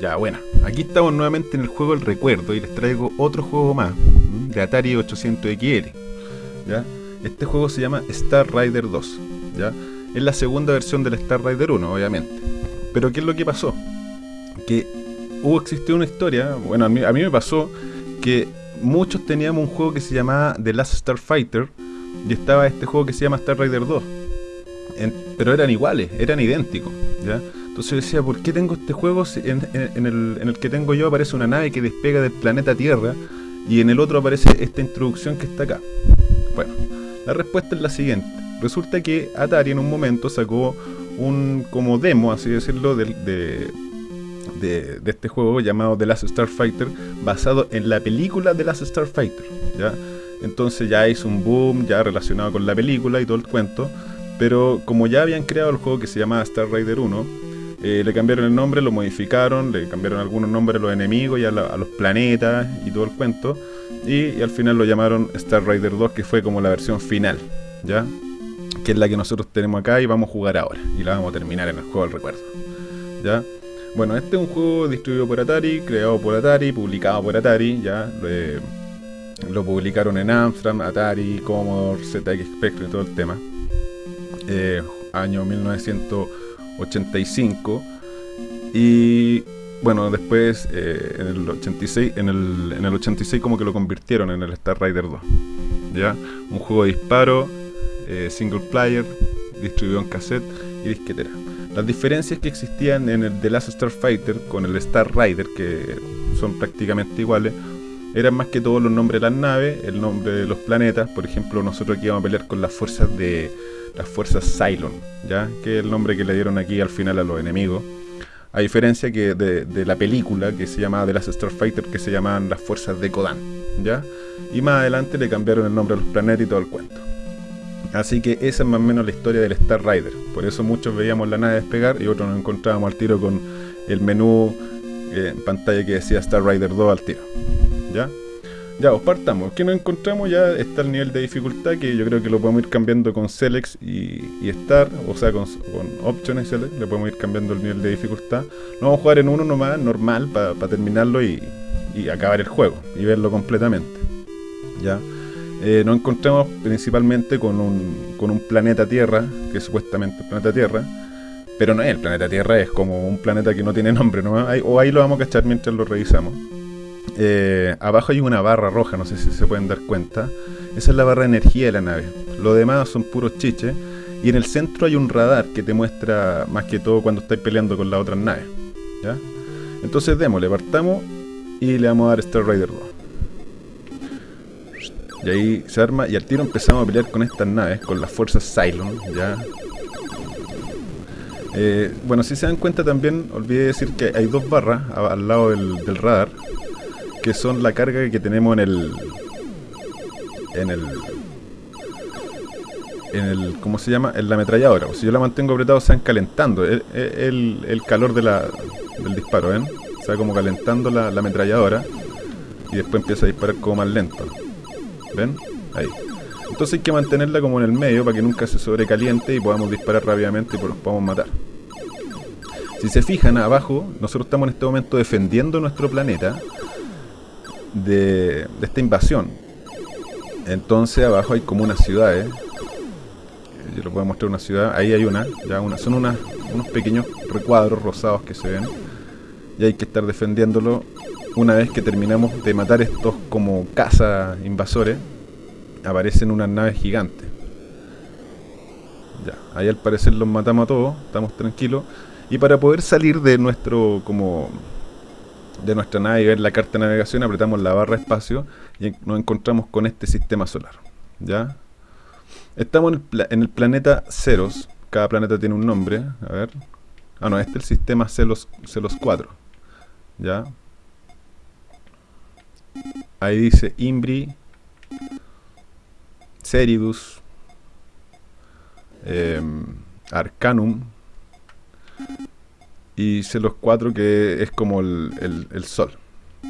Ya, bueno, aquí estamos nuevamente en el juego del recuerdo y les traigo otro juego más de Atari 800XL. ¿ya? Este juego se llama Star Rider 2. ¿ya? Es la segunda versión del Star Rider 1, obviamente. Pero ¿qué es lo que pasó? Que hubo existió una historia, bueno, a mí, me pasó que muchos teníamos un juego que se llamaba The Last Star Fighter y estaba este juego que se llama Star Rider 2. pero eran iguales, eran idénticos. ¿ya? Entonces decía, ¿por qué tengo este juego en, el, que tengo yo aparece una nave que despega del planeta Tierra y en el otro aparece esta introducción que está acá? Bueno, la respuesta es la siguiente. Resulta que Atari en un momento sacó un como demo, así decirlo, de, de, de, este juego llamado The Last Starfighter, basado en la película The Last Starfighter. ¿ya? Entonces ya hizo un boom ya relacionado con la película y todo el cuento. Pero como ya habían creado el juego que se llamaba Star Rider 1, eh, le cambiaron el nombre, lo modificaron, le cambiaron algunos nombres a los enemigos y a, los planetas y todo el cuento. Y, al final lo llamaron Star Rider 2, que fue como la versión final, ¿ya? Que es la que nosotros tenemos acá y vamos a jugar ahora. Y la vamos a terminar en el juego del recuerdo, ¿ya? Bueno, este es un juego distribuido por Atari, creado por Atari, publicado por Atari, ¿ya? lo publicaron en Amstrad, Atari, Commodore, ZX Spectrum y todo el tema. Eh, año 1900 85 y bueno, después eh, en el 86, en el, en el 86 como que lo convirtieron en el Star Rider 2. ¿Ya? Un juego de disparo, eh, single player, distribuido en cassette y disquetera. Las diferencias que existían en el The Last Star Fighter con el Star Rider, que son prácticamente iguales, eran más que todo los nombres de las naves, el nombre de los planetas. Por ejemplo, nosotros aquí íbamos a pelear con las fuerzas de las fuerzas Cylon, ¿ya? que es el nombre que le dieron aquí al final a los enemigos. A diferencia que de, la película que se llamaba The Last Starfighter, que se llamaban las fuerzas de Kodan. ¿ya? Y más adelante le cambiaron el nombre a los planetas y todo el cuento. Así que esa es más o menos la historia del Star Rider. Por eso muchos veíamos la nave despegar y otros nos encontrábamos al tiro con el menú eh, en pantalla que decía Star Rider 2 al tiro. ¿Ya? Ya, os partamos. ¿Qué nos encontramos? Ya está el nivel de dificultad que yo creo que lo podemos ir cambiando con Select y, y Start, o sea, con, con Options y Select, le podemos ir cambiando el nivel de dificultad. No vamos a jugar en uno nomás, normal, para terminarlo y, y, acabar el juego y verlo completamente. Ya. Eh, nos encontramos principalmente con un, con un planeta Tierra, que es supuestamente el planeta Tierra, pero no es el planeta Tierra, es como un planeta que no tiene nombre, ¿no? o ahí lo vamos a cachar mientras lo revisamos. Eh, abajo hay una barra roja, no sé si se pueden dar cuenta. Esa es la barra de energía de la nave. Lo demás son puros chiches. Y en el centro hay un radar que te muestra más que todo cuando estáis peleando con las otras naves. ¿ya? Entonces démosle, partamos y le vamos a dar Star Rider 2. Y ahí se arma y al tiro empezamos a pelear con estas naves, con las fuerzas Cylon, ¿ya? Eh, bueno, si se dan cuenta también, olvidé decir que hay dos barras al lado del radar que son la carga que tenemos en el en el en el ¿cómo se llama? en la ametralladora. Si yo la mantengo apretado se van calentando el, el, calor del disparo, ¿ven? Se va como calentando la, la ametralladora y después empieza a disparar como más lento. ¿Ven? Ahí. Entonces hay que mantenerla como en el medio para que nunca se sobrecaliente y podamos disparar rápidamente y nos podamos matar. Si se fijan abajo, nosotros estamos en este momento defendiendo nuestro planeta de, esta invasión. Entonces abajo hay como unas ciudades. Yo les voy a mostrar una ciudad. Ahí hay una. Ya una son unas, unos pequeños recuadros rosados que se ven. Y hay que estar defendiéndolo una vez que terminamos de matar estos como caza invasores. Aparecen unas naves gigantes. Ya, ahí al parecer los matamos a todos. Estamos tranquilos. Y para poder salir de nuestro como de nuestra nave y ver la carta de navegación, apretamos la barra espacio y nos encontramos con este sistema solar. ¿Ya? Estamos en el, planeta Ceros. Cada planeta tiene un nombre. A ver. Ah, no, este es el sistema Celos, Celos 4. ¿Ya? Ahí dice Imbri, Ceridus, em, Arcanum, y Celos 4 que es como el, Sol.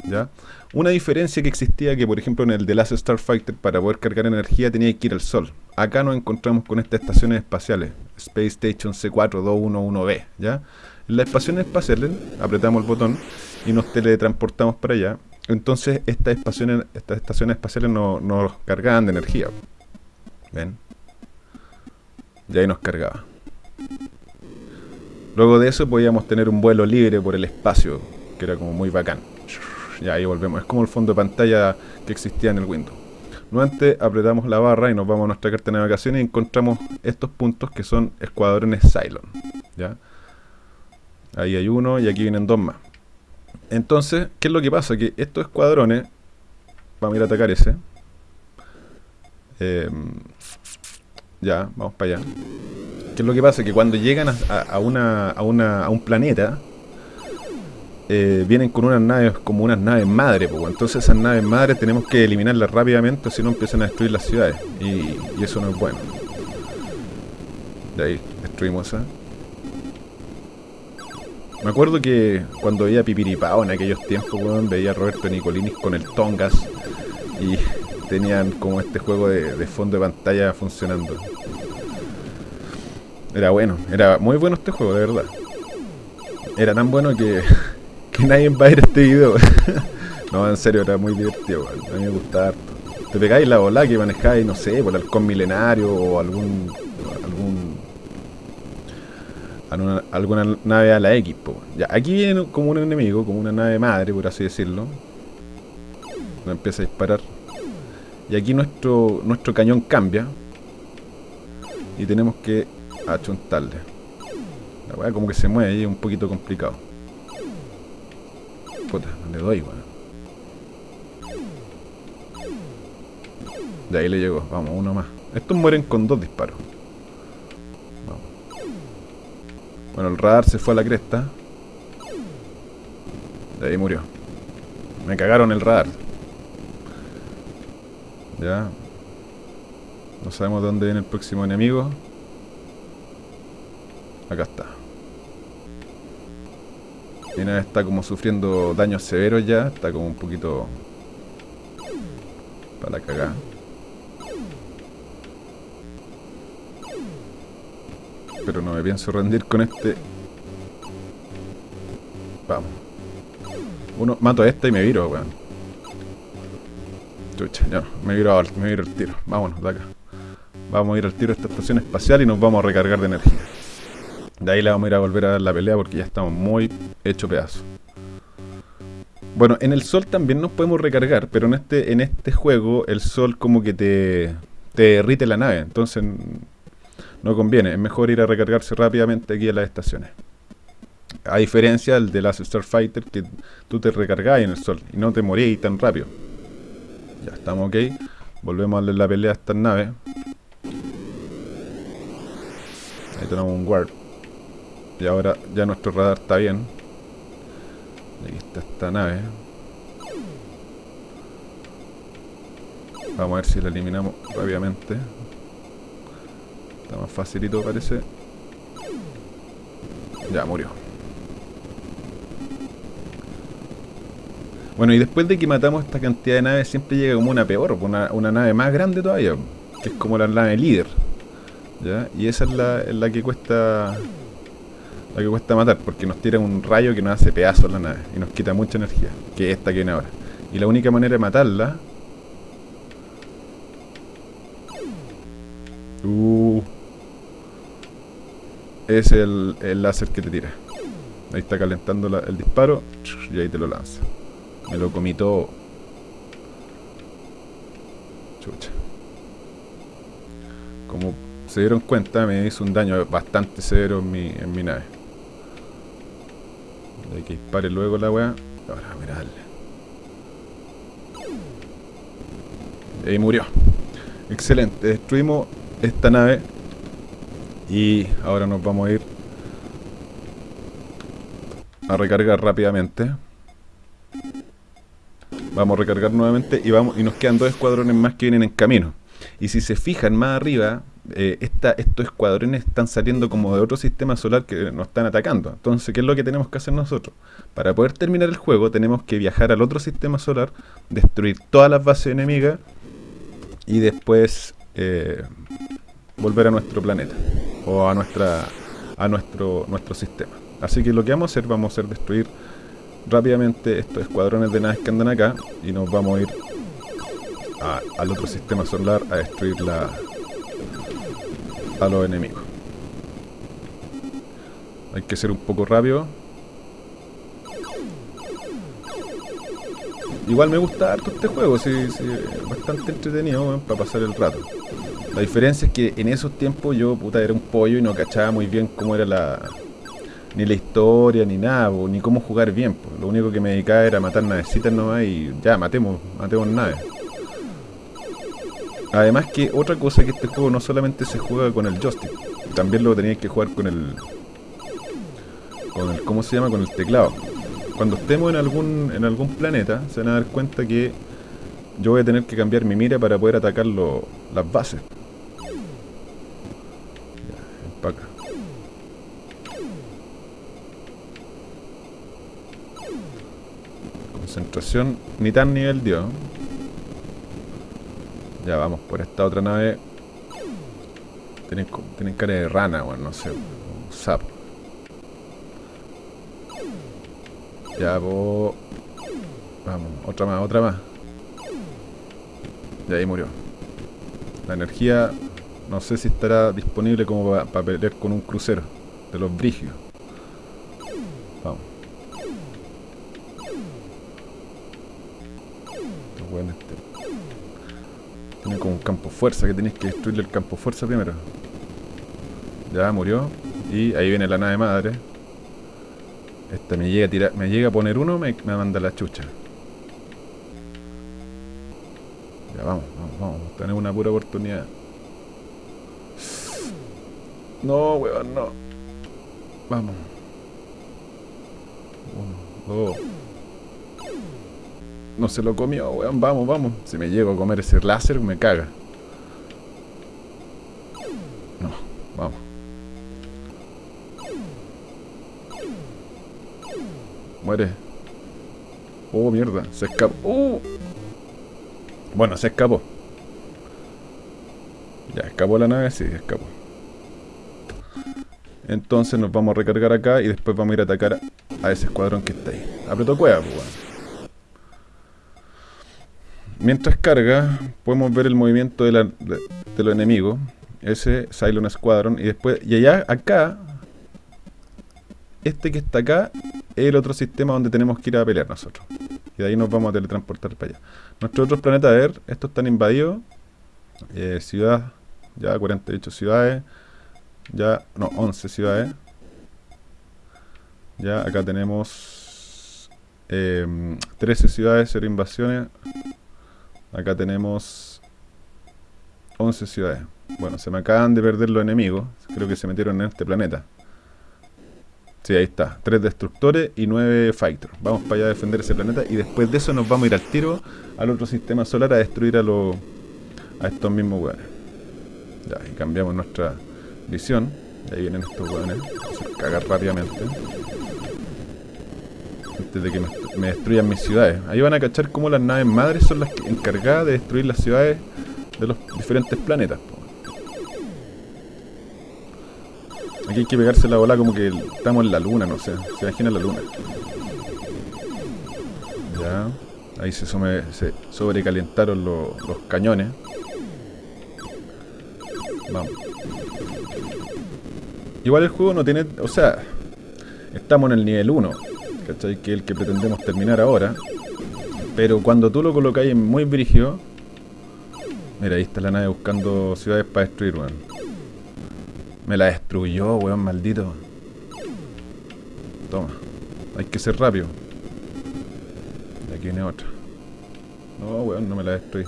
¿ya? Una diferencia que existía que por ejemplo en el The Last Starfighter para poder cargar energía tenía que ir al Sol. Acá nos encontramos con estas estaciones espaciales, Space Station C4 211B, ¿ya? En las estaciones espaciales apretamos el botón y nos teletransportamos para allá. Entonces estas estaciones, estas estaciones espaciales nos no cargaban de energía. ¿Ven? Y ahí nos cargaba. Luego de eso podíamos tener un vuelo libre por el espacio, que era como muy bacán. Y ahí volvemos. Es como el fondo de pantalla que existía en el Windows. Nuevamente apretamos la barra y nos vamos a nuestra carta de navegación y encontramos estos puntos que son escuadrones Cylon. ¿ya? Ahí hay uno y aquí vienen dos más. Entonces, ¿qué es lo que pasa? Que estos escuadrones, vamos a ir a atacar ese. Em, ya, vamos para allá. ¿Qué es lo que pasa? Que cuando llegan a, una, a, una, a un planeta, eh, vienen con unas naves como unas naves madre, pues, entonces esas naves madres tenemos que eliminarlas rápidamente, si no empiezan a destruir las ciudades, y, eso no es bueno. De ahí, destruimos esa. Me acuerdo que cuando veía Pipiripao en aquellos tiempos, veía a Roberto Nicolinis con el Tongas y tenían como este juego de fondo de pantalla funcionando. Era bueno, era muy bueno este juego, de verdad. Era tan bueno que que nadie va a ver este video. no, en serio, era muy divertido, A mí me gustaba harto. Te pegáis la bola que manejáis, no sé, por el halcón milenario o algún. algún. alguna, nave a la X, Ya, aquí viene como un enemigo, como una nave madre, por así decirlo. Empieza a disparar. Y aquí nuestro, nuestro cañón cambia. Y tenemos que achuntarle. La weá como que se mueve y es un poquito complicado. Puta, le doy, weón. De ahí le llegó. Vamos, uno más. Estos mueren con dos disparos. Bueno, el radar se fue a la cresta. De ahí murió. Me cagaron el radar. Ya. No sabemos de dónde viene el próximo enemigo. Acá está. Tiene está como sufriendo daños severos ya, está como un poquito para cagar. Pero no me pienso rendir con este. Vamos. Uno, mato a este y me viro, weón. Chucha, ya no, me viro, me viro el tiro. Vámonos de acá. Vamos a ir al tiro a esta estación espacial y nos vamos a recargar de energía. De ahí le vamos a ir a volver a dar la pelea porque ya estamos muy hecho pedazo. Bueno, en el sol también nos podemos recargar, pero en este, en este juego el sol como que te, te derrite la nave, entonces no conviene, es mejor ir a recargarse rápidamente aquí a las estaciones. A diferencia del de las Starfighter que tú te recargás en el sol y no te morís tan rápido. Ya estamos ok, volvemos a darle la pelea a estas naves. Ahí tenemos un guard. Y ahora ya nuestro radar está bien. Aquí está esta nave. Vamos a ver si la eliminamos rápidamente. Está más facilito parece. Ya, murió. Bueno, y después de que matamos esta cantidad de naves, siempre llega como una peor, una, una nave más grande todavía, es como la nave líder. ¿Ya? Y esa es la, la que cuesta la que cuesta matar, porque nos tira un rayo que nos hace pedazos la nave y nos quita mucha energía, que es esta que viene ahora. Y la única manera de matarla... Uh, es el, el láser que te tira. Ahí está calentando el disparo y ahí te lo lanza. Me lo comí todo. Chucha. Como se dieron cuenta, me hizo un daño bastante severo en mi, en mi nave. Hay que dispare luego la weá. Ahora, a darle. Y ahí murió. Excelente. Destruimos esta nave. Y ahora nos vamos a ir a recargar rápidamente. Vamos a recargar nuevamente y vamos y nos quedan dos escuadrones más que vienen en camino. Y si se fijan más arriba, eh, estos escuadrones están saliendo como de otro sistema solar que nos están atacando. Entonces, ¿qué es lo que tenemos que hacer nosotros? Para poder terminar el juego tenemos que viajar al otro sistema solar, destruir todas las bases enemigas y después eh, volver a nuestro planeta o a nuestra a nuestro nuestro sistema. Así que lo que vamos a hacer, vamos a destruir rápidamente estos escuadrones de naves que andan acá y nos vamos a ir al otro sistema solar a destruir la, a los enemigos. Hay que ser un poco rápido. Igual me gusta harto este juego, sí, bastante entretenido para pasar el rato. La diferencia es que en esos tiempos yo puta era un pollo y no cachaba muy bien cómo era la, ni la historia, ni nada, ni cómo jugar bien. Lo único que me dedicaba era matar navecitas nomás y ya, matemos, matemos naves. Además que otra cosa que este juego no solamente se juega con el joystick, también lo tenías que jugar con el, con el, ¿cómo se llama? Con el teclado. Cuando estemos en algún, en algún planeta, se van a dar cuenta que yo voy a tener que cambiar mi mira para poder atacar las bases. Ya, empaca. Concentración ni tan nivel dio. Ya vamos por esta otra nave. Tienen, tienen cara de rana, bueno, no sé. Un sapo. Ya, vos. Vamos, otra más, otra más. Y ahí murió. La energía no sé si estará disponible como para pelear con un crucero de los brigios. Tiene como un campo fuerza que tenéis que destruirle el campo fuerza primero. Ya murió. Y ahí viene la nave madre. Esta me llega a tirar, me llega a poner uno, me, me manda la chucha. Ya vamos, vamos, vamos. Tenemos una pura oportunidad. No, weón, no. Vamos. Uno, dos. No se lo comió, weón. Vamos, vamos. Si me llego a comer ese láser, me caga. No, vamos. Muere. Oh, mierda. Se escapó. Uh. Bueno, se escapó. Ya, escapó la nave, sí, escapó. Entonces nos vamos a recargar acá y después vamos a ir a atacar a ese escuadrón que está ahí. Apretó cueva, pues, Mientras carga, podemos ver el movimiento de, los enemigos. Ese Cylon Squadron. Y después, y allá, acá, este que está acá, es el otro sistema donde tenemos que ir a pelear nosotros. Y de ahí nos vamos a teletransportar para allá. Nuestros otros planetas, a ver, estos están invadidos. Eh, ciudad, ya 48 ciudades. Ya, no, 11 ciudades. Ya, acá tenemos 13 eh, ciudades, 0 invasiones. Acá tenemos 11 ciudades. Bueno, se me acaban de perder los enemigos. Creo que se metieron en este planeta. Sí, ahí está. Tres destructores y nueve fighters. Vamos para allá a defender ese planeta y después de eso nos vamos a ir al tiro al otro sistema solar a destruir a los a estos mismos hueones. Ya, y cambiamos nuestra visión. Y ahí vienen estos hueones. Vamos a cagar rápidamente antes de que me, destruyan mis ciudades. Ahí van a cachar cómo las naves madres son las encargadas de destruir las ciudades de los diferentes planetas. Aquí hay que pegarse la bola como que estamos en la luna, no sé. Se imagina la luna. Ya. Ahí se, se sobrecalentaron los cañones. Vamos. Igual el juego no tiene... O sea, estamos en el nivel 1. ¿Cachai? Que el que pretendemos terminar ahora. Pero cuando tú lo colocáis en muy brígido... Mira, ahí está la nave buscando ciudades para destruir, weón. Me la destruyó, weón, maldito. Toma. Hay que ser rápido. Y aquí viene otra. No, weón, no me la destruí.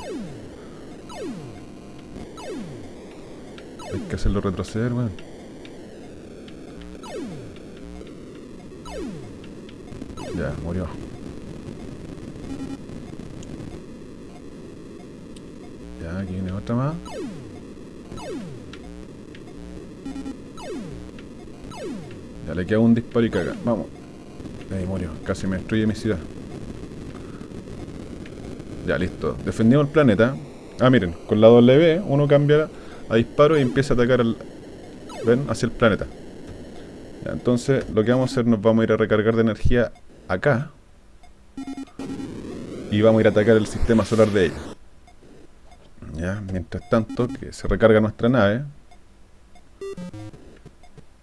Hay que hacerlo retroceder, weón. Ya, murió. Ya, aquí viene otra más. Ya le queda un disparo y caga. Vamos. Ahí murió. Casi me destruye mi ciudad. Ya, listo. Defendimos el planeta. Ah, miren. Con la W uno cambia a disparo y empieza a atacar al... ¿Ven? Hacia el planeta. Ya, entonces, lo que vamos a hacer, nos vamos a ir a recargar de energía acá. Y vamos a ir a atacar el sistema solar de ellos. Ya, mientras tanto, que se recarga nuestra nave.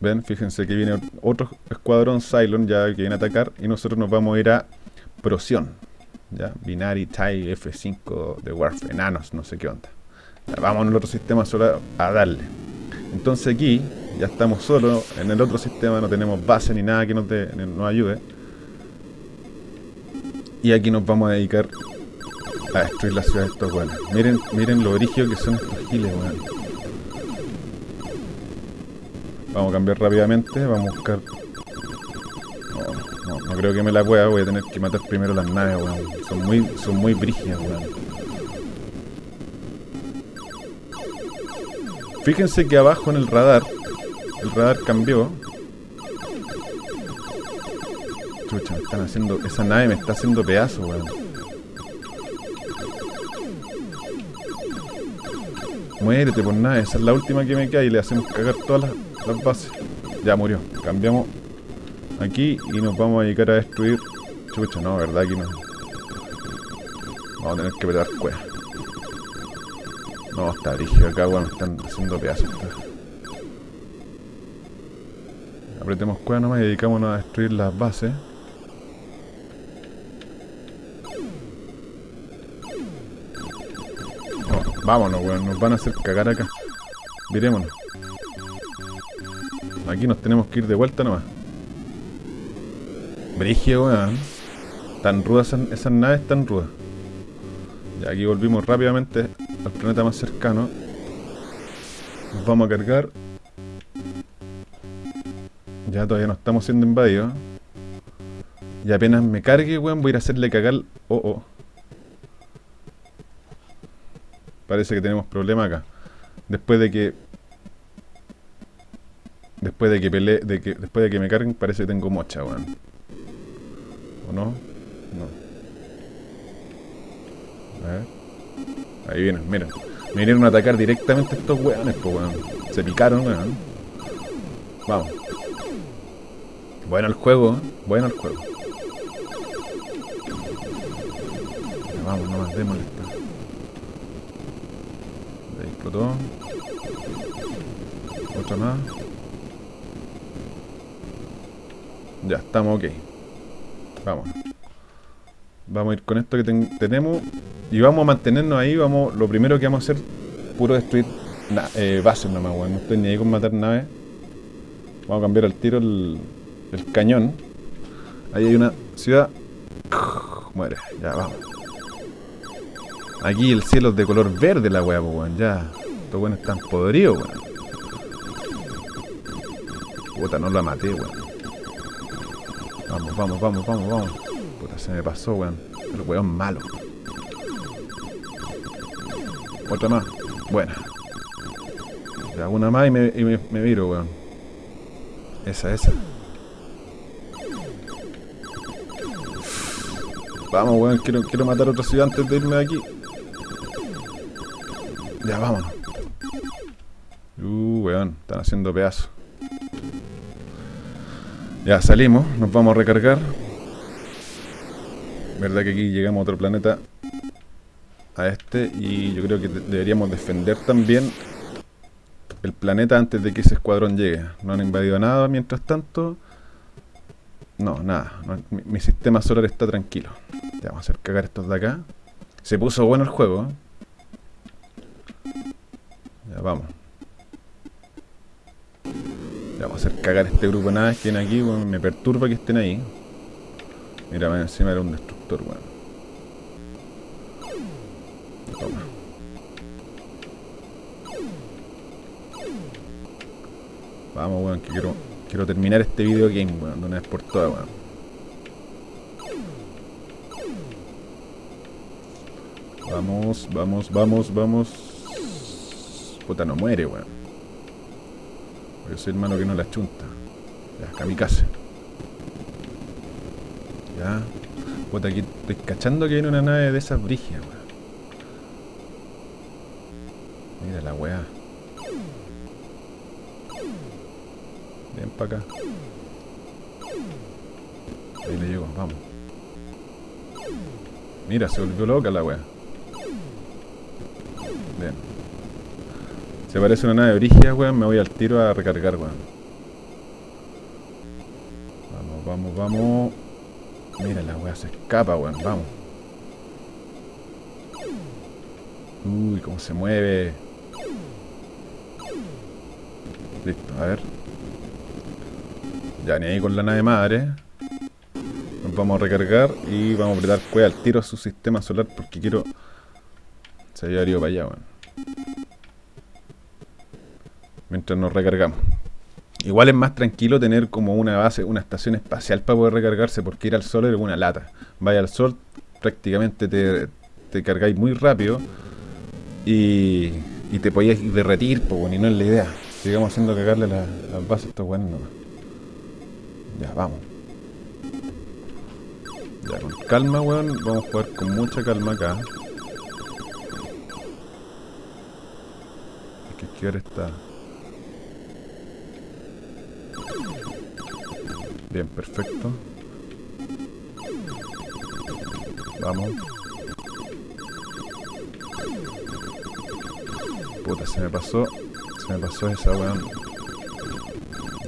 Ven, fíjense que viene otro escuadrón Cylon ya que viene a atacar. Y nosotros nos vamos a ir a Procyon. Ya, Binary TIE F5 de Warfare, enanos, no sé qué onda. Vamos al otro sistema solar a darle. Entonces aquí ya estamos solos en el otro sistema, no tenemos base ni nada que nos, nos ayude. Y aquí nos vamos a dedicar a destruir la ciudad de estos weones. Miren, miren lo origen que son estos giles, weón. Vamos a cambiar rápidamente, vamos a buscar... No, no, creo que me la pueda, voy a tener que matar primero las naves, weón. Son muy, son muy brígidas, weón. Fíjense que abajo en el radar, el radar cambió. Chucha, me están haciendo... Esa nave me está haciendo pedazos, weón. Muérete por nada, esa es la última que me queda y le hacemos cagar todas las, bases. Ya murió. Cambiamos aquí y nos vamos a dedicar a destruir. Chucha, no, verdad aquí no. Vamos a tener que petar cueva. No, está rígido acá, bueno, están haciendo pedazos. Apretemos cueva nomás y dedicámonos a destruir las bases. Vámonos, weón. Nos van a hacer cagar acá. Virémonos. Aquí nos tenemos que ir de vuelta nomás. Brigio, weón. Tan rudas esas, naves, tan rudas. Y aquí volvimos rápidamente al planeta más cercano. Nos vamos a cargar. Ya todavía no estamos siendo invadidos. Y apenas me cargue, weón, voy a ir a hacerle cagar... Oh, oh. Parece que tenemos problema acá. Después de que... Después de que pele, después de que me carguen, parece que tengo mocha, weón. ¿O no? No. A ver. Ahí vienen, miren. Me vinieron a atacar directamente estos weones, pues weón. Se picaron, weón. Vamos. Bueno el juego, ¿eh? bueno el juego. vamos, nomás, démosle explotó. Otra más. Ya, estamos ok. Vamos. Vamos a ir con esto que tenemos. Y vamos a mantenernos ahí. Vamos, lo primero que vamos a hacer, puro destruir eh, bases nomás. No estoy ni ahí con matar naves. Vamos a cambiar al tiro el cañón. Ahí hay una ciudad. Muere, ya vamos. Aquí el cielo es de color verde la weá, weón. Ya. Estos weones están podridos, weón. Puta, no la maté, weón. Vamos, vamos, vamos, vamos, vamos. Puta, se me pasó, weón. El weón malo. Otra más. Buena. Ya, una más y me, y me, me viro, weón. Esa, esa. Vamos, weón, quiero, quiero matar a otra ciudad antes de irme de aquí. Ya, vámonos. Uh, weón, están haciendo pedazos. Ya, salimos, nos vamos a recargar. Verdad que aquí llegamos a otro planeta. A este. Y yo creo que deberíamos defender también el planeta antes de que ese escuadrón llegue. No han invadido nada mientras tanto. No, nada. mi, mi, sistema solar está tranquilo. Ya vamos a hacer cagar estos de acá. Se puso bueno el juego, ¿eh? Vamos. Ya vamos a hacer cagar este grupo que viene aquí, me perturba que estén ahí. Mira, encima era un destructor, weón. Toma. Vamos, weón, que quiero, quiero terminar este video game, weón, de una vez por todas, weón. Vamos, vamos, vamos, vamos. Puta, no muere, weón. Yo soy hermano que no la chunta. Ya, kamikaze. Ya. Puta, aquí estoy cachando que viene una nave de esas brigias, weón. Mira la weá. Ven para acá. Ahí le llego, vamos. Mira, se volvió loca la wea. Si aparece una nave brígida, weón, me voy al tiro a recargar, weón. Vamos, vamos, vamos. Mira, la wea se escapa, weón, vamos. Uy, cómo se mueve. Listo, a ver. Ya, ni ahí con la nave madre. Nos vamos a recargar y vamos a apretar cueva al tiro a su sistema solar porque quiero... Se había ido para allá, weón. Mientras nos recargamos. Igual es más tranquilo tener como una base, una estación espacial para poder recargarse porque ir al sol es una lata. Vaya al sol, prácticamente te, te cargáis muy rápido y, y te podías derretir, pues, y no es la idea. Sigamos haciendo cagarle las bases a estos nomás. Ya, vamos. Ya, con calma, weón. Vamos a jugar con mucha calma acá. Hay que esquivar esta... Bien, perfecto. Vamos. Puta, se me pasó. Se me pasó esa weón.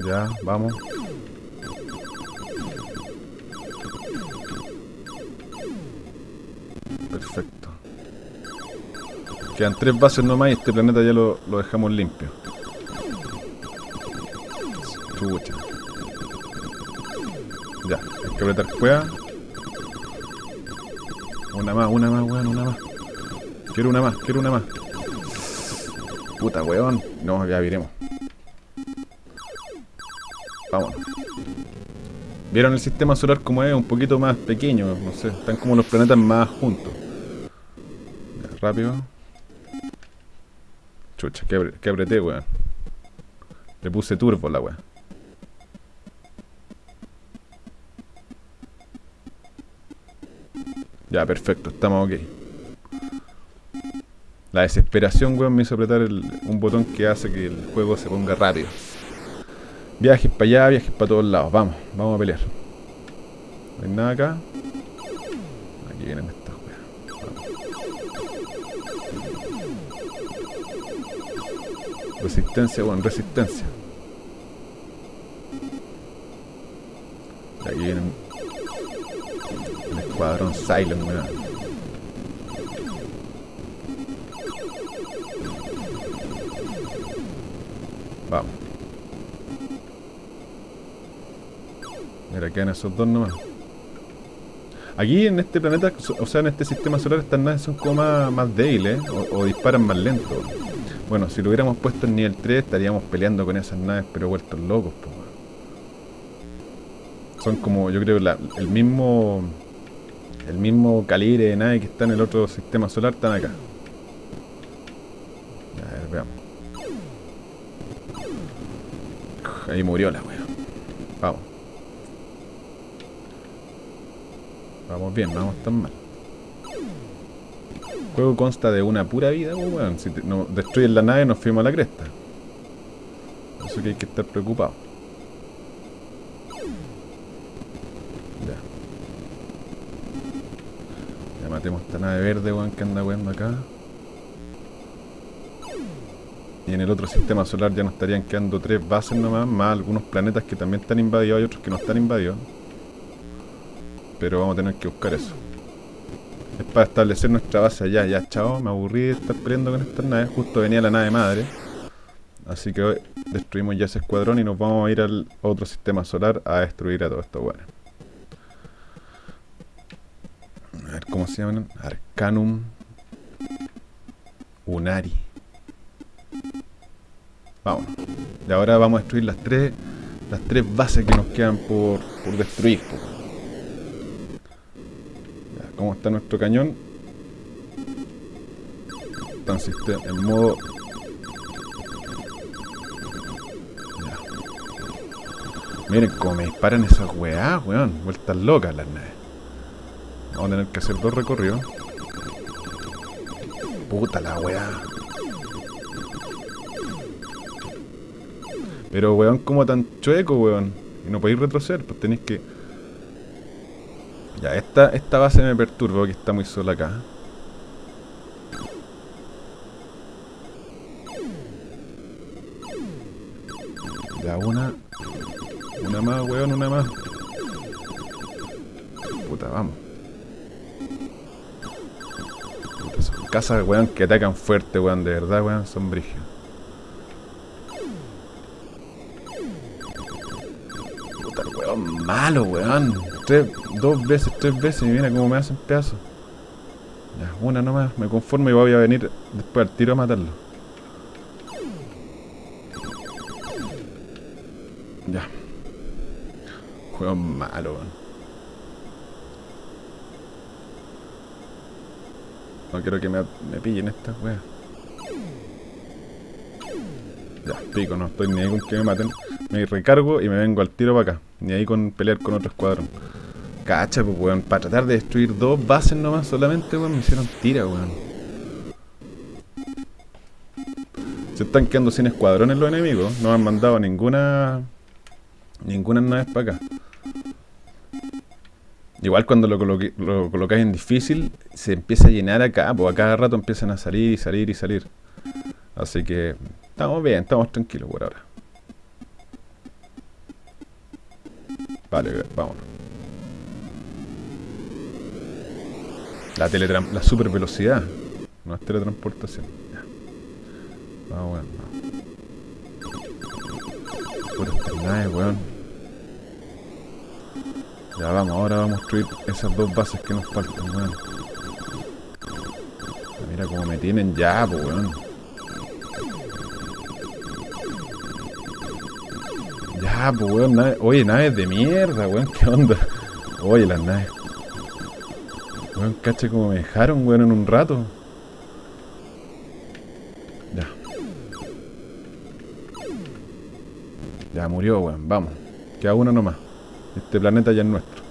Ya, vamos. Perfecto. Quedan tres bases nomás y este planeta ya lo, lo dejamos limpio. Que apretar cueva. Una más, una más, weón, una más. Quiero una más, quiero una más. Puta, weón. No, ya viremos. Vámonos. ¿Vieron el sistema solar como es? Un poquito más pequeño, no sé. Están como los planetas más juntos. Ya, rápido. Chucha, que, que apreté, weón. Le puse turbo la weón. Ya, perfecto, estamos ok. La desesperación, weón, me hizo apretar un botón que hace que el juego se ponga rápido. Viajes para allá, viajes para todos lados. Vamos, vamos a pelear. No hay nada acá. Aquí vienen estas weas. Resistencia, weón, resistencia. aquí vienen escuadrón Silent, weón. Vamos. Mira, quedan esos dos nomás. Aquí en este planeta, o sea, en este sistema solar, estas naves son como más, débiles o, disparan más lento. Bueno, si lo hubiéramos puesto en nivel 3, estaríamos peleando con esas naves, pero vueltos locos. Son como, yo creo, el mismo el mismo calibre de nave que está en el otro sistema solar, están acá. A ver, veamos. Ahí murió la wea. Vamos. Vamos bien, vamos tan mal. El juego consta de una pura vida, weón. Si no destruyen la nave, nos fuimos a la cresta. Por eso que hay que estar preocupado. Ya. Ya nave verde, weón, que anda weando acá. Y en el otro sistema solar ya nos estarían quedando tres bases nomás, más algunos planetas que también están invadidos, hay otros que no están invadidos. Pero vamos a tener que buscar eso. Es para establecer nuestra base allá, ya chao, me aburrí de estar peleando con estas naves, justo venía la nave madre. Así que hoy destruimos ya ese escuadrón y nos vamos a ir al otro sistema solar a destruir a todo esto bueno. A ver cómo se llaman. Arcanum Unari. Vamos. Y ahora vamos a destruir las tres las tres bases que nos quedan por, por destruir. ¿Cómo está nuestro cañón? Está en, en modo... Miren cómo me disparan esas weá, weón. Vueltas locas las naves. Vamos a tener que hacer dos recorridos. Puta la weá. Pero weón, como tan chueco, weón. Y no podéis retroceder, pues tenéis que... Ya, esta, esta base me perturba porque está muy sola acá. Casas, weón, que atacan fuerte, weón, de verdad, weón, son brígidos. Puta, weón malo, weón. Tres, dos veces, tres veces, y mira cómo me hacen pedazos. Ya, una nomás, me conformo y voy a venir después al tiro a matarlo. Quiero que me, me pillen estas weas. Ya, pico, no estoy ni ahí con que me maten. Me recargo y me vengo al tiro para acá. Ni ahí con pelear con otro escuadrón. Cacha, pues weón. Para tratar de destruir dos bases nomás solamente, weón, me hicieron tira, weón. Se están quedando sin escuadrones los enemigos. No han mandado ninguna Ninguna nave para acá. Igual cuando lo, lo colocáis en difícil, se empieza a llenar acá, pues a cada rato empiezan a salir y salir y salir. Así que estamos bien, estamos tranquilos por ahora. Vale, vámonos. La, teletran la super velocidad. No es teletransportación. Vamos, bueno, Puras naves, weón. Ya vamos, ahora vamos a construir esas dos bases que nos faltan, weón. Mira cómo me tienen ya, weón. Ya, pues, weón. Oye, naves de mierda, weón. ¿Qué onda? Oye, las naves. Weón, caché como me dejaron, weón, en un rato. Ya. Ya murió, weón. Vamos. Queda uno nomás. Este planeta ya es nuestro.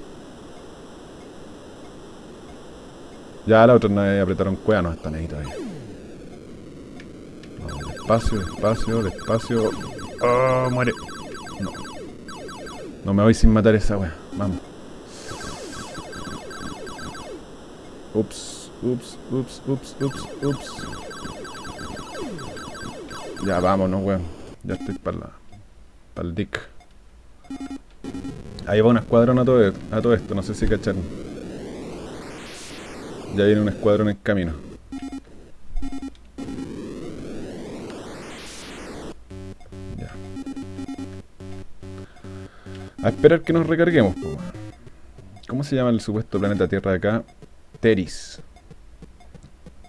Ya la otra nave apretaron cueva, no están ahí todavía. despacio, despacio, despacio. ¡Oh, muere! No. No me voy sin matar esa wea. Vamos. Ups, ups, ups, ups, ups, ups. Ya vámonos, weón. Ya estoy para la. Para el dick. Ahí va un escuadrón a todo, a todo esto, no sé si cacharon. Ya viene un escuadrón en camino. Ya. A esperar que nos recarguemos. ¿Cómo se llama el supuesto planeta Tierra de acá? Teris.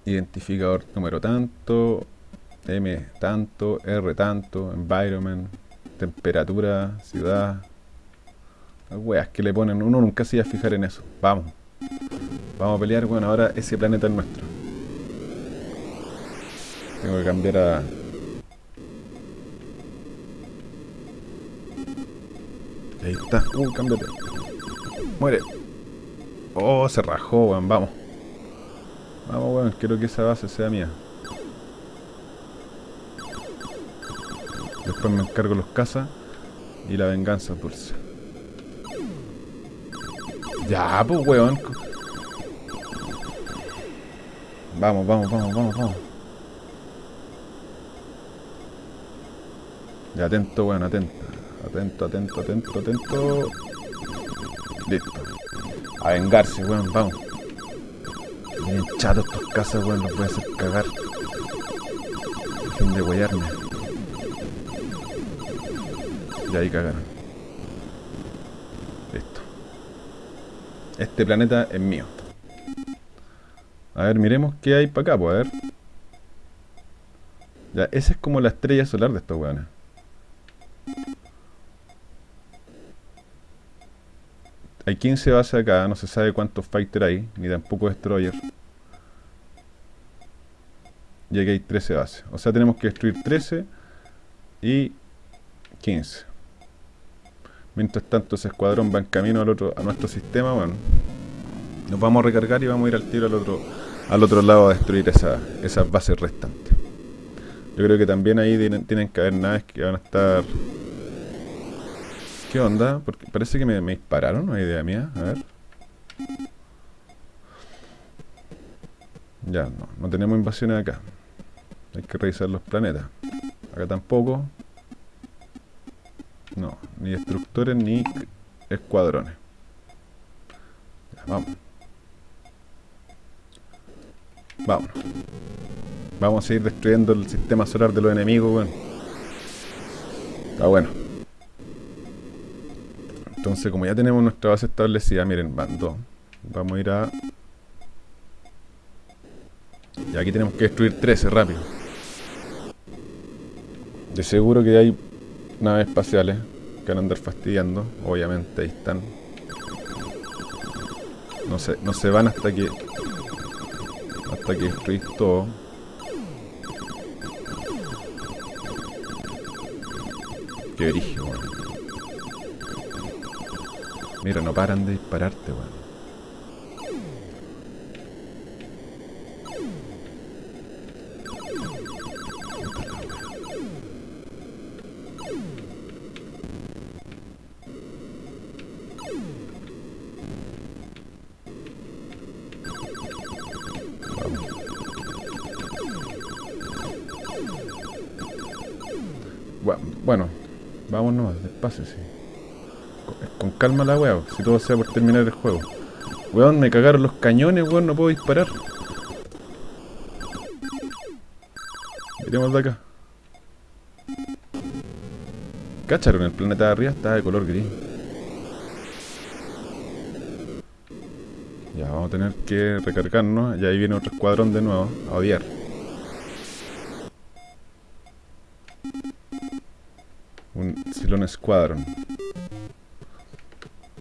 Identificador número tanto, M tanto, R tanto, environment, temperatura, ciudad, las weas que le ponen, uno nunca se iba a fijar en eso. Vamos. Vamos a pelear, bueno, ahora ese planeta es nuestro. Tengo que cambiar a... Ahí está. Uh, cámbiate. Muere. Oh, se rajó, weón. Vamos. Vamos, weón. Quiero que esa base sea mía. Después me encargo los cazas y la venganza dulce. Ya, pues, weón. Vamos, vamos, vamos, vamos, vamos. Ya, atento, weón, atento. Atento, atento, atento, atento. Listo. A vengarse, weón, vamos. Vienen chatos estos casas, weón, los voy a hacer cagar. Dejen de guayarme. Ya ahí cagaron. Este planeta es mío. A ver, miremos qué hay para acá, pues, a ver. Ya, esa es como la estrella solar de estos weones. Hay 15 bases acá, no se sabe cuántos fighters hay, ni tampoco destroyer. Y aquí hay 13 bases. O sea, tenemos que destruir 13 y 15. Mientras tanto ese escuadrón va en camino al otro, a nuestro sistema, bueno, nos vamos a recargar y vamos a ir al tiro al otro, al otro lado a destruir esa, esas bases restantes. Yo creo que también ahí tienen, que haber naves que van a estar ¿Qué onda? Porque parece que me, me dispararon, no hay idea mía. A ver. Ya, no, no tenemos invasiones acá. Hay que revisar los planetas. Acá tampoco. No, ni destructores ni escuadrones. Ya, vamos. Vámonos. Vamos a seguir destruyendo el sistema solar de los enemigos, bueno. Está bueno. Entonces, como ya tenemos nuestra base establecida, miren, van dos. Vamos a ir a... Y aquí tenemos que destruir 13, rápido. De seguro que hay naves espaciales que van a andar fastidiando. Obviamente, ahí están. No se, no se van hasta que... Hasta que destruís todo. Qué origen, weón. Mira, no paran de dispararte, weón. Bueno, vámonos, despacio. Con, calma la weá, si todo sea por terminar el juego. Weón, me cagaron los cañones, weón, no puedo disparar. Miremos de acá. Cacharon, el planeta de arriba está de color gris. Ya, vamos a tener que recargarnos. Y ahí viene otro escuadrón de nuevo, a odiar. Cylon Squadron.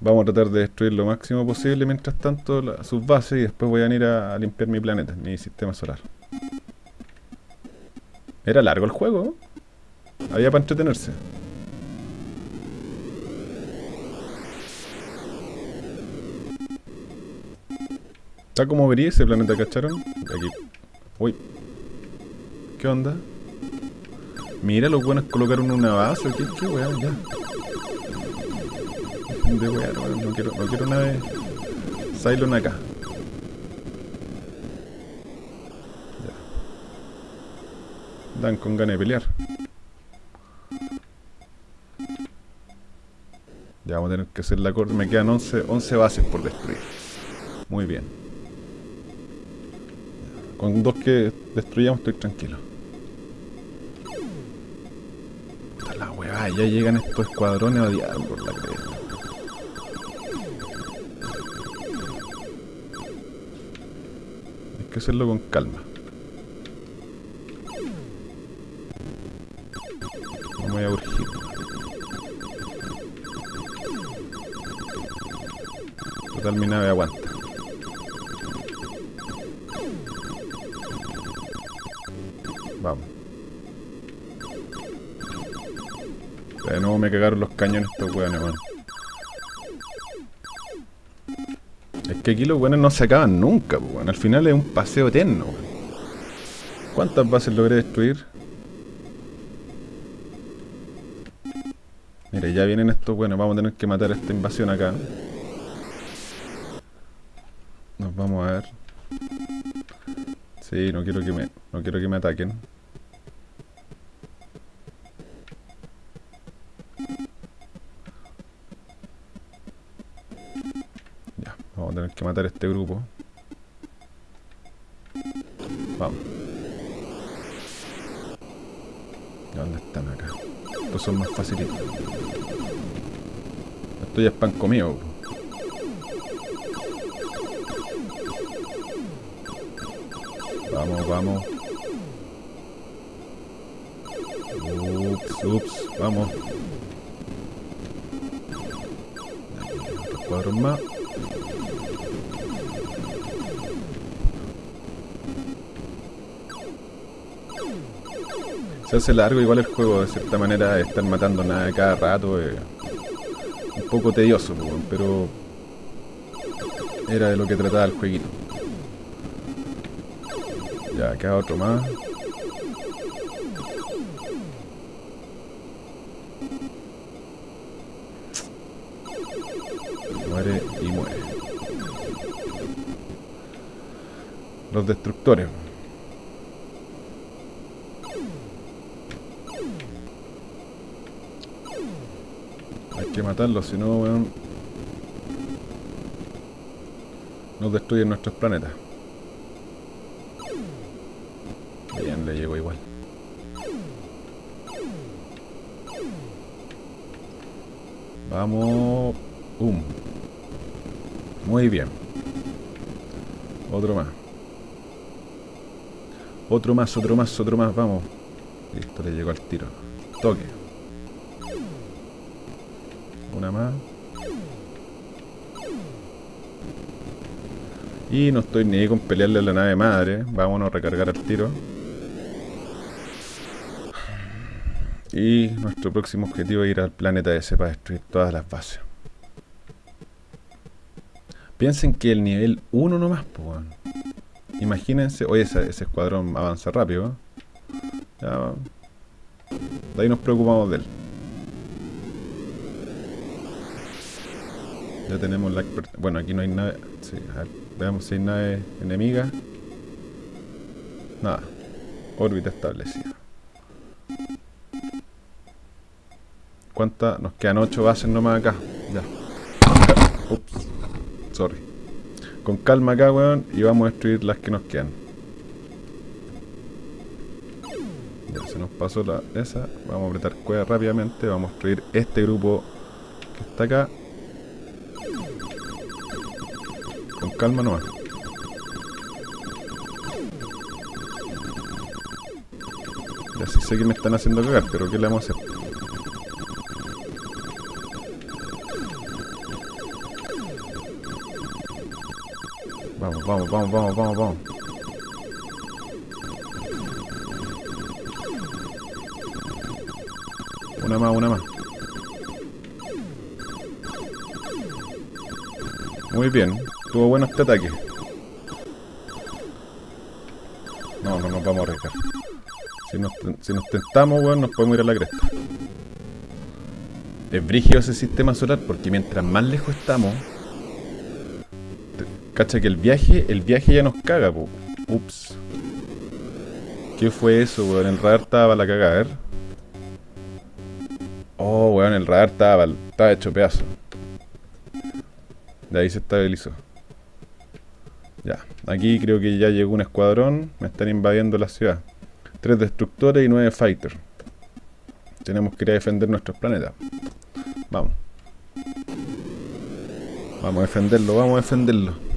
Vamos a tratar de destruir lo máximo posible mientras tanto sus bases y después voy a ir a, a limpiar mi planeta, mi sistema solar. Era largo el juego. Había para entretenerse. Está como vería ese planeta, ¿cacharon? Aquí. Uy. ¿Qué onda? Mira, los buenos colocaron una base. ¿Qué, qué weá? Ya. De weá, no, no quiero, no quiero nave Cylon acá. Ya. Dan con ganas de pelear. Ya vamos a tener que hacer la corte. Me quedan 11, 11 bases por destruir. Muy bien. Con dos que destruyamos estoy tranquilo. Weá, ya llegan estos escuadrones odiar por la cresta. Hay que hacerlo con calma. No me voy a urgir. Total mi nave aguanta. De nuevo me cagaron los cañones estos weones, weón. Es que aquí los weones no se acaban nunca, weón. Al final es un paseo eterno, weón. ¿Cuántas bases logré destruir? Mira, ya vienen estos weones. Vamos a tener que matar esta invasión acá. Nos vamos a ver. Sí, no quiero que me, no quiero que me ataquen. Este grupo. Vamos. ¿Y ¿Dónde están acá? Estos son más facilitos. Esto ya es pan comido. Vamos, vamos. Ups, ups, vamos. Se hace largo igual el juego, de cierta manera, estar matando nada cada rato. eh, un poco tedioso, pero era de lo que trataba el jueguito. Ya, acá otro más. Muere y muere. Los destructores. Matarlos, si no, weón. Nos destruyen nuestros planetas. Bien, le llegó igual. Vamos. Um. Muy bien. Otro más. Otro más, otro más, otro más, vamos. Listo, le llegó al tiro. Y no estoy ni ahí con pelearle a la nave madre. Vámonos a recargar al tiro. Y nuestro próximo objetivo es ir al planeta ese para destruir todas las bases. Piensen que el nivel 1 nomás, pues. Imagínense, oye, ese, escuadrón avanza rápido. Ya, de ahí nos preocupamos de él. Ya tenemos la Bueno, aquí no hay nave. Sí, veamos si hay nave enemiga. Nada. Órbita establecida. ¿Cuántas? Nos quedan 8 bases nomás acá. Ya. Ups. Sorry. Con calma acá, weón. Y vamos a destruir las que nos quedan. Ya se nos pasó la esa. Vamos a apretar cueva rápidamente. Vamos a destruir este grupo que está acá. Calma nomás. Ya sé que me están haciendo cagar, pero ¿qué le vamos a hacer? Vamos, vamos, vamos, vamos, vamos, vamos. Una más, una más. Muy bien. Tuvo bueno este ataque. No, no nos vamos a arriesgar. Si nos, si nos tentamos, weón, nos podemos ir a la cresta. Es brígido ese sistema solar porque mientras más lejos estamos, Cacha que el viaje, el viaje ya nos caga, po. Ups. ¿Qué fue eso, weón? El radar estaba la cagada, a ver. Oh, weón, el radar estaba, estaba hecho pedazo. De ahí se estabilizó. Aquí creo que ya llegó un escuadrón. Me están invadiendo la ciudad. Tres destructores y nueve fighters. Tenemos que ir a defender nuestros planetas. Vamos. Vamos a defenderlo, vamos a defenderlo.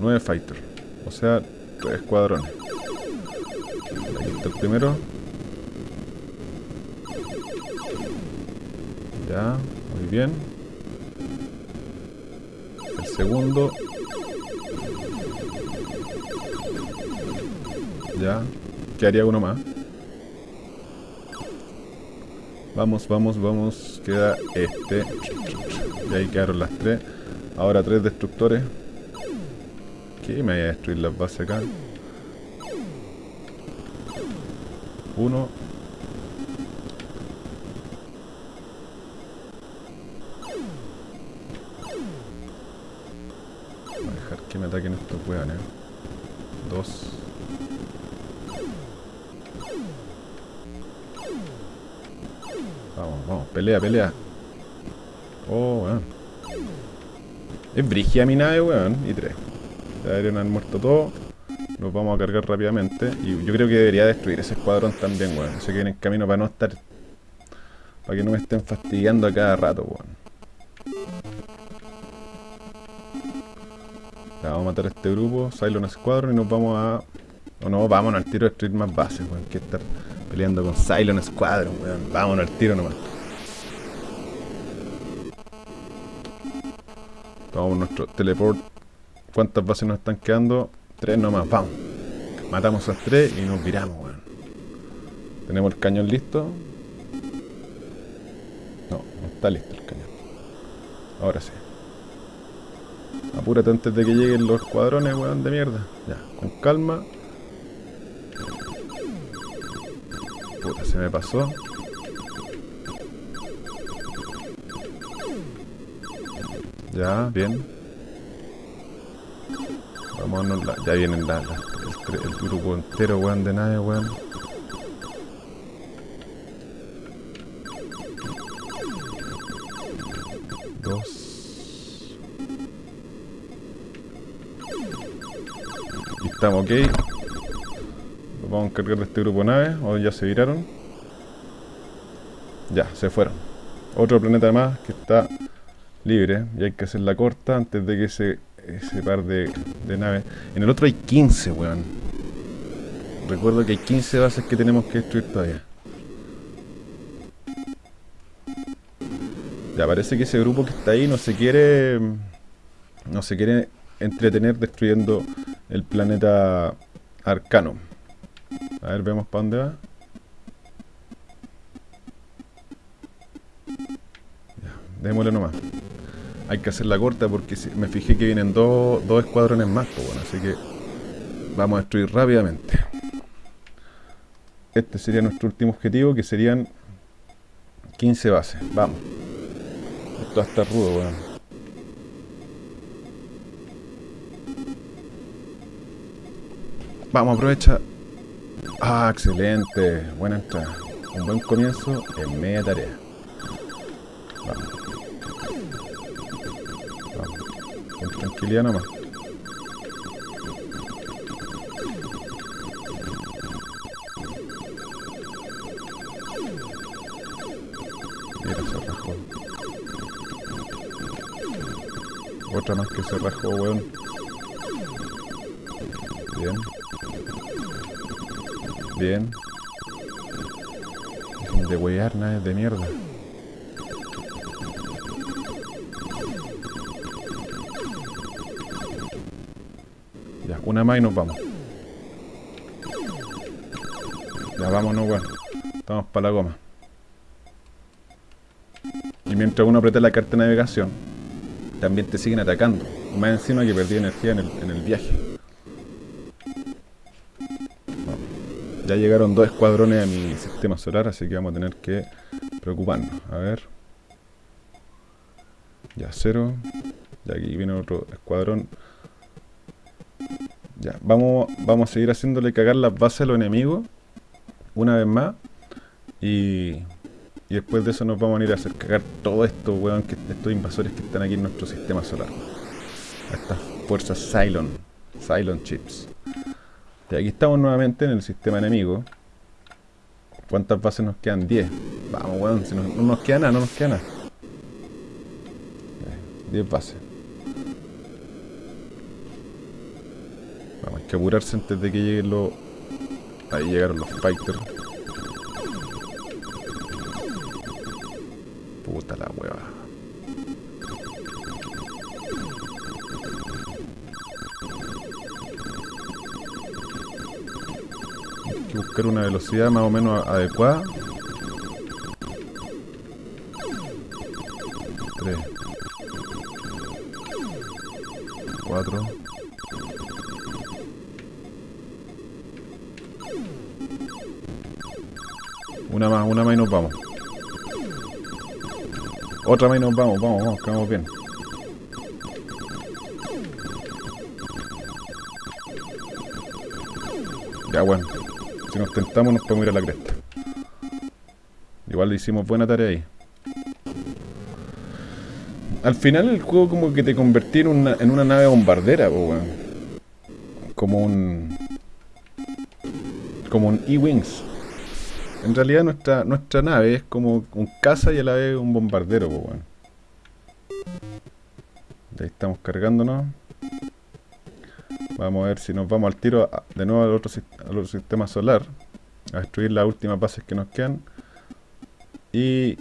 9 fighters. O sea, 3 escuadrones. Aquí está el primero. Ya, muy bien. Segundo. Ya. ¿Qué haría uno más? Vamos, vamos, vamos. Queda este. Y ahí quedaron las tres. Ahora tres destructores. ¿Qué? Me voy a destruir las bases acá. Uno. Estos weones. Dos. Vamos, vamos, pelea, pelea. Oh, weón. Es brigia mi nave, weón. Y tres. Ya deberían haber muerto todos. Los vamos a cargar rápidamente. Y yo creo que debería destruir ese escuadrón también, weón. Se queden en camino para no estar... Para que no me estén fastidiando a cada rato, weón. Vamos a matar a este grupo, Cylon Squadron y nos vamos a... O no, vámonos al tiro a destruir más bases, weón. Que estar peleando con Cylon Squadron, weón. Vámonos al tiro nomás. Tomamos nuestro teleport ¿Cuántas bases nos están quedando? Tres nomás, vamos. Matamos a tres y nos viramos, weón. Tenemos el cañón listo. No, no está listo el cañón. Ahora sí apúrate antes de que lleguen los escuadrones, weón, de mierda. Ya, con calma. Se me pasó. Ya, bien. Vámonos, la, ya vienen el, el, grupo entero, weón, de nave, weón. Dos. Estamos ok. Vamos a encargar de este grupo de naves. O ya se viraron. Ya, se fueron. Otro planeta más que está libre. Y hay que hacerla corta antes de que ese, ese par de, de naves. En el otro hay 15, weón. Recuerdo que hay 15 bases que tenemos que destruir todavía. Ya parece que ese grupo que está ahí no se quiere. No se quiere entretener destruyendo el planeta Arcano. A ver, vemos para dónde va. Démosle nomás. Hay que hacerla corta porque me fijé que vienen dos, dos escuadrones más, pues bueno, así que vamos a destruir rápidamente. Este sería nuestro último objetivo, que serían 15 bases. Vamos. Esto va a estar rudo, weón. Vamos, aprovecha. Ah, excelente. Buena entrada. Un buen comienzo en media tarea. Vamos. Vamos. Con tranquilidad nomás. Otra más que se rajó, weón. Bien. Bien. De wear, naves de mierda. Ya, una más y nos vamos. Ya vámonos, weón. Estamos para la goma. Y mientras uno aprieta la carta de navegación, también te siguen atacando. Más encima que perdí energía en el, en el viaje. Ya llegaron dos escuadrones a mi sistema solar, así que vamos a tener que preocuparnos. A ver. Ya, cero. Ya aquí viene otro escuadrón. Ya, vamos, vamos a seguir haciéndole cagar las bases a los enemigos. Una vez más. Y, y después de eso nos vamos a ir a hacer cagar todo esto, weón, estos invasores que están aquí en nuestro sistema solar. A estas fuerzas Cylon. Cylon Chips. Y aquí estamos nuevamente en el sistema enemigo. ¿Cuántas bases nos quedan? 10. Vamos, weón, si no, no nos queda nada, no nos queda nada. Ya, 10 bases. Vamos, hay que apurarse antes de que lleguen los... Ahí llegaron los fighters. Puta la hueva. Una velocidad más o menos adecuada. 3 4 Una más, una más y nos vamos. Otra más y nos vamos, vamos, vamos, vamos bien. Ya bueno, si nos tentamos nos podemos ir a la cresta. Igual hicimos buena tarea ahí. Al final el juego como que te convertí en una, nave bombardera, po. Como un... Como un E-Wings. En realidad nuestra, nuestra nave es como un caza y a la vez un bombardero, bueno. Ahí estamos cargándonos. Vamos a ver si nos vamos al tiro de nuevo al otro, al otro sistema solar. A destruir las últimas bases que nos quedan. Y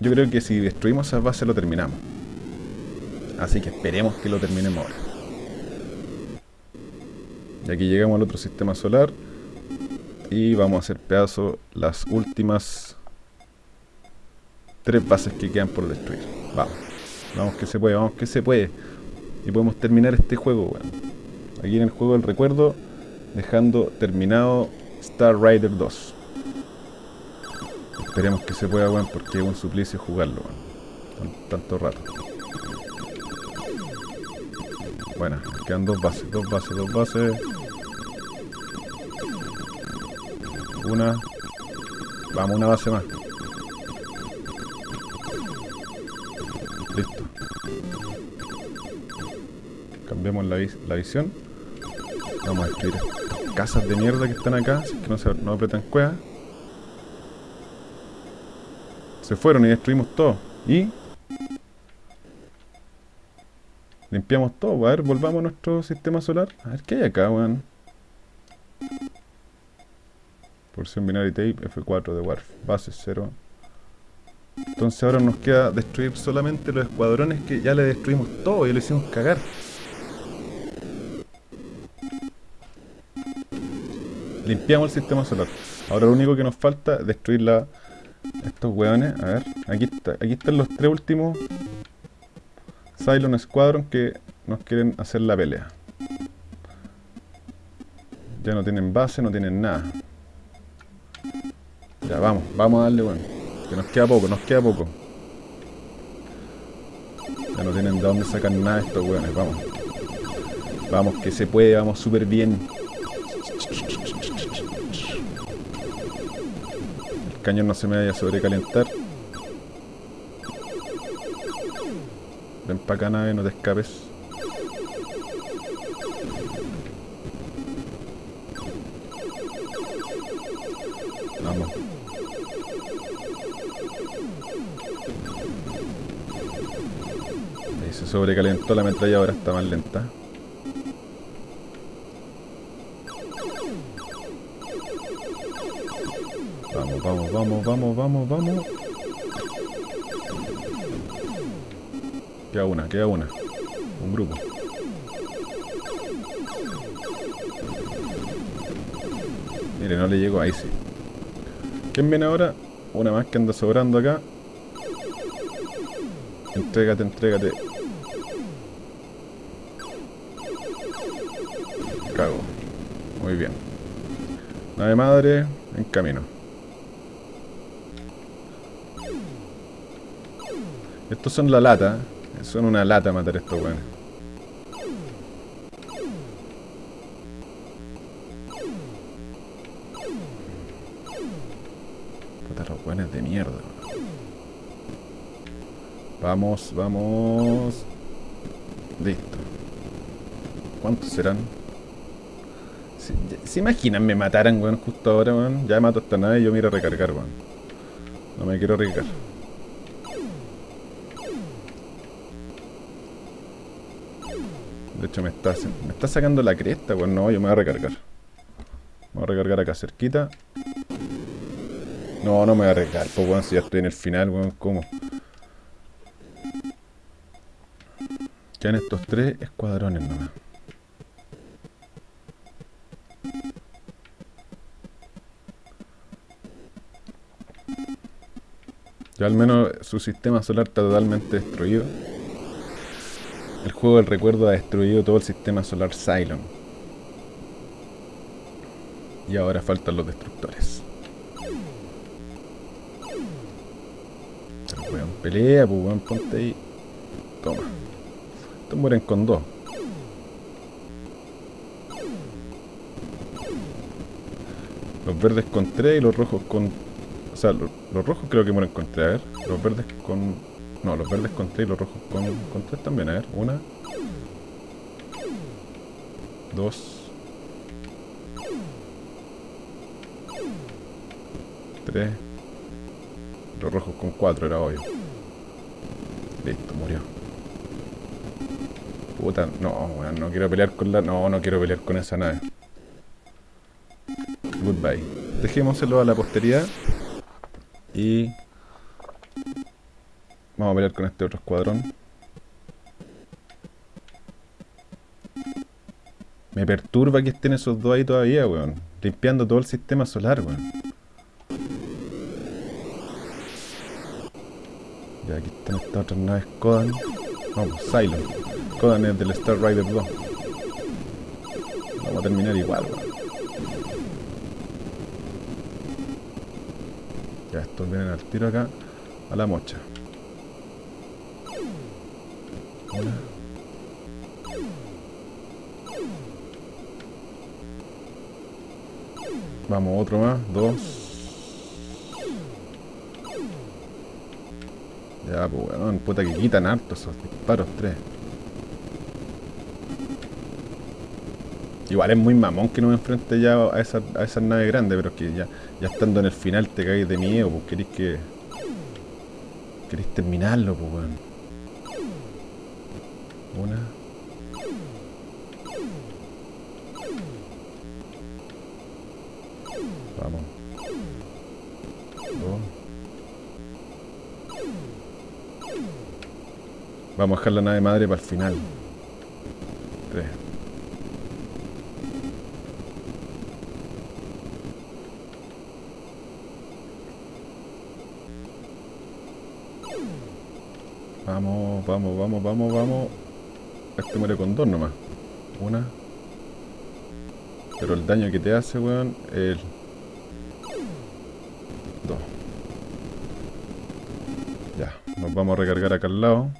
yo creo que si destruimos esas bases lo terminamos. Así que esperemos que lo terminemos ahora. Y aquí llegamos al otro sistema solar. Y vamos a hacer pedazo las últimas tres bases que quedan por destruir. Vamos. Vamos que se puede, vamos que se puede. Y podemos terminar este juego, weón. Aquí en el juego del recuerdo, dejando terminado Star Rider 2. Esperemos que se pueda, weón, porque es un suplicio jugarlo. Tan- Tanto rato. Bueno, quedan dos bases, dos bases, dos bases. Una. Vamos, una base más. Listo. Cambiamos la visión. Vamos a destruir estas casas de mierda que están acá, así que no, se, no apretan cuevas. Se fueron y destruimos todo. Y... Limpiamos todo. A ver, volvamos a nuestro sistema solar. A ver, ¿qué hay acá, weón? Porción binary tape, F4 de Warf. Base 0. Entonces ahora nos queda destruir solamente los escuadrones que ya le destruimos todo y le hicimos cagar. Limpiamos el sistema solar. Ahora lo único que nos falta es destruir la, estos hueones. A ver, aquí, está, aquí están los tres últimos Cylon Squadron que nos quieren hacer la pelea. Ya no tienen base, no tienen nada. Ya, vamos, vamos a darle, bueno. Que nos queda poco, nos queda poco. Ya no tienen de dónde sacar nada estos hueones, vamos. Vamos, que se puede, vamos súper bien. Cañón no se me vaya a sobrecalentar. Ven para acá nave, no te escapes. Vamos. Ahí se sobrecalentó la ahora está más lenta. Vamos, vamos, vamos, vamos, vamos. Queda una, queda una. Un grupo. Mire, no le llegó, ahí sí. ¿Quién viene ahora? Una más que anda sobrando acá. Entrégate, entrégate. Cago. Muy bien. Nave madre, en camino. Estos son la lata. Son una lata matar estos weones. Puta, los weones de mierda. Vamos, vamos. Listo. ¿Cuántos serán? ¿Se imaginan me mataran, weón, justo ahora, weón? Ya mato esta nave y yo me iré a recargar, weón. No me quiero arriesgar. Me está, me está sacando la cresta, pues no, yo me voy a recargar. Me voy a recargar acá cerquita. No, no me voy a recargar, pues bueno, si ya estoy en el final, weón, ¿cómo? Quedan estos tres escuadrones nomás. Ya al menos su sistema solar está totalmente destruido. El juego del recuerdo ha destruido todo el sistema solar Cylon. Y ahora faltan los destructores. Pero weón, pelea, pues weón, ponte ahí. Toma. Estos mueren con dos. Los verdes con tres y los rojos con... O sea, los, rojos creo que mueren con tres. A ver, los verdes con no, los verdes con 3 y los rojos con, con 3 también. A ver, una. Dos. Tres. Los rojos con 4 era obvio. Listo, murió. Puta, no, bueno, no quiero pelear con la... No, no quiero pelear con esa nave. Goodbye. Dejémoselo a la posteridad. Y Vamos a pelear con este otro escuadrón. Me perturba que estén esos dos ahí todavía, weón. Limpiando todo el sistema solar, weón. Ya, aquí están estas otras naves Kodan. Vamos, Cylon. Kodan es del Star Rider 2. Vamos a terminar igual, weón. Ya, estos vienen al tiro acá a la mocha. Vamos, otro más. Dos. Ya, pues weón, puta que quitan harto esos disparos. Tres. Igual es muy mamón que no me enfrente ya a esa naves grandes, pero es que ya, ya estando en el final te caes de miedo, pues querés que. Querés terminarlo, pues weón. Una. Vamos. Dos. Vamos a dejar la nave madre para el final. Tres. Vamos, vamos, vamos, vamos, vamos. Este muere con dos nomás. Una. Pero el daño que te hace, weón, el... Dos. Ya, nos vamos a recargar acá al lado.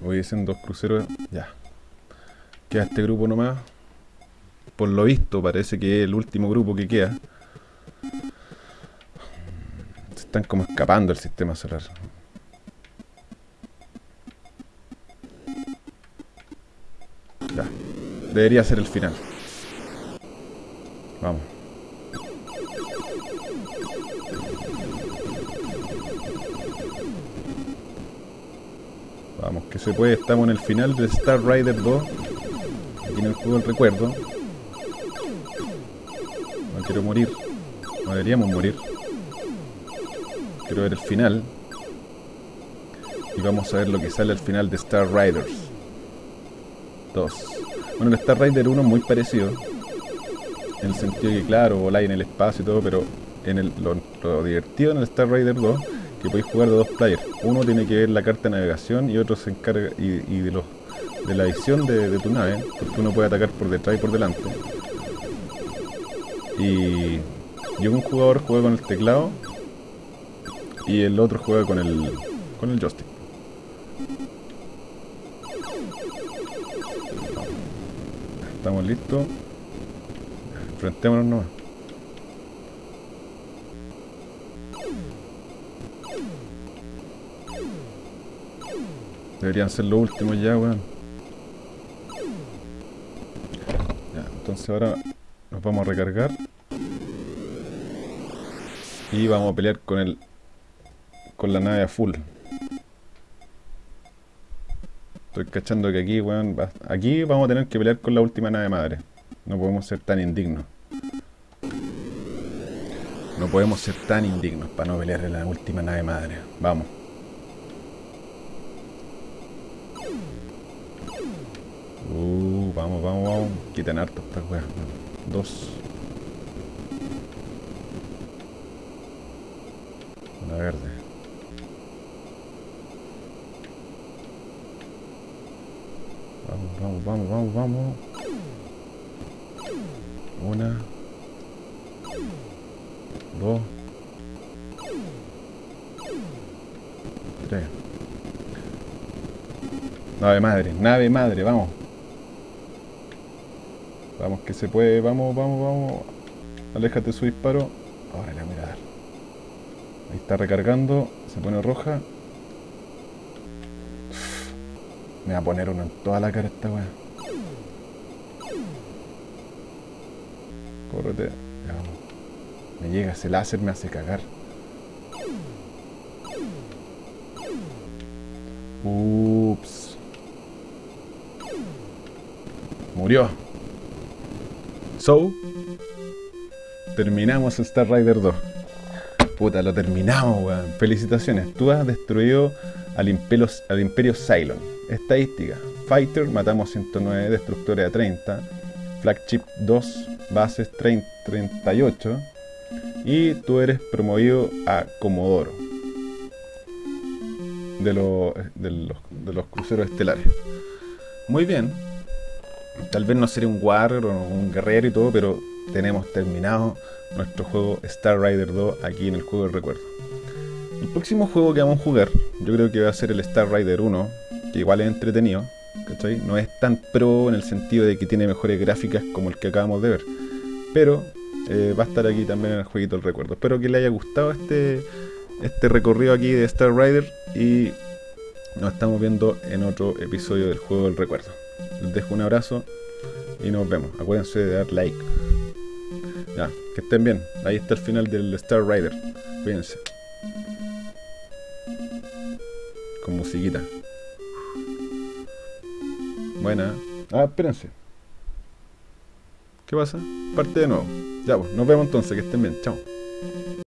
Voy en dos cruceros. Ya. Queda este grupo nomás. Por lo visto, parece que es el último grupo que queda. están como escapando el sistema solar. Debería ser el final. Vamos. Vamos, que se puede. Estamos en el final de Star Rider 2. Aquí en el juego del recuerdo. No quiero morir. No deberíamos morir. Quiero ver el final. Y vamos a ver lo que sale al final de Star Riders 2. Bueno, el Star Rider 1 es muy parecido. En el sentido que, claro, voláis en el espacio y todo, pero en lo, divertido en el Star Rider 2 que podéis jugar de dos players. Uno tiene que ver la carta de navegación y otro se encarga y, de, la visión de, tu nave, porque uno puede atacar por detrás y por delante. Y, y un jugador juega con el teclado y el otro juega con el con el joystick. Estamos listos. Enfrentémonos nomás. Deberían ser los últimos ya, weón. Ya, entonces ahora nos vamos a recargar. Y vamos a pelear con el con la nave a full. Estoy cachando que aquí, weón, aquí vamos a tener que pelear con la última nave madre. No podemos ser tan indignos. No podemos ser tan indignos para no pelear en la última nave madre. Vamos. Uh, vamos, vamos, vamos. Quitan harto estas weas. Dos. Una verde. Vamos, vamos, vamos, vamos. Una. Dos. Tres. Nave madre, nave madre, vamos. Vamos que se puede, vamos, vamos, vamos. Aléjate su disparo. Ahora le voy. Ahí está recargando, se pone roja. Me va a poner uno en toda la cara esta weá. Córrete. Me llega ese láser, me hace cagar. Ups. Murió. So, terminamos Star Rider 2. Puta, lo terminamos, weón. Felicitaciones. Tú has destruido al al imperio Cylon. Estadística. Fighter, matamos 109, destructores a 30. Flagship 2, bases 38. Y tú eres promovido a Comodoro. De, los, cruceros estelares. Muy bien. Tal vez no sería un warrior o un guerrero y todo, pero tenemos terminado nuestro juego Star Rider 2 aquí en el juego del recuerdo. El próximo juego que vamos a jugar, yo creo que va a ser el Star Rider 1, que igual es entretenido, ¿cachai? No es tan pro en el sentido de que tiene mejores gráficas como el que acabamos de ver, pero eh, va a estar aquí también en el jueguito del recuerdo. Espero que le haya gustado este, este recorrido aquí de Star Rider y nos estamos viendo en otro episodio del juego del recuerdo. Les dejo un abrazo y nos vemos. Acuérdense de dar like. Ya, que estén bien. Ahí está el final del Star Rider. Cuídense. Con musiquita. Buena. Ah, espérense. ¿Qué pasa? Parte de nuevo. Ya, pues, nos vemos entonces. Que estén bien. Chao.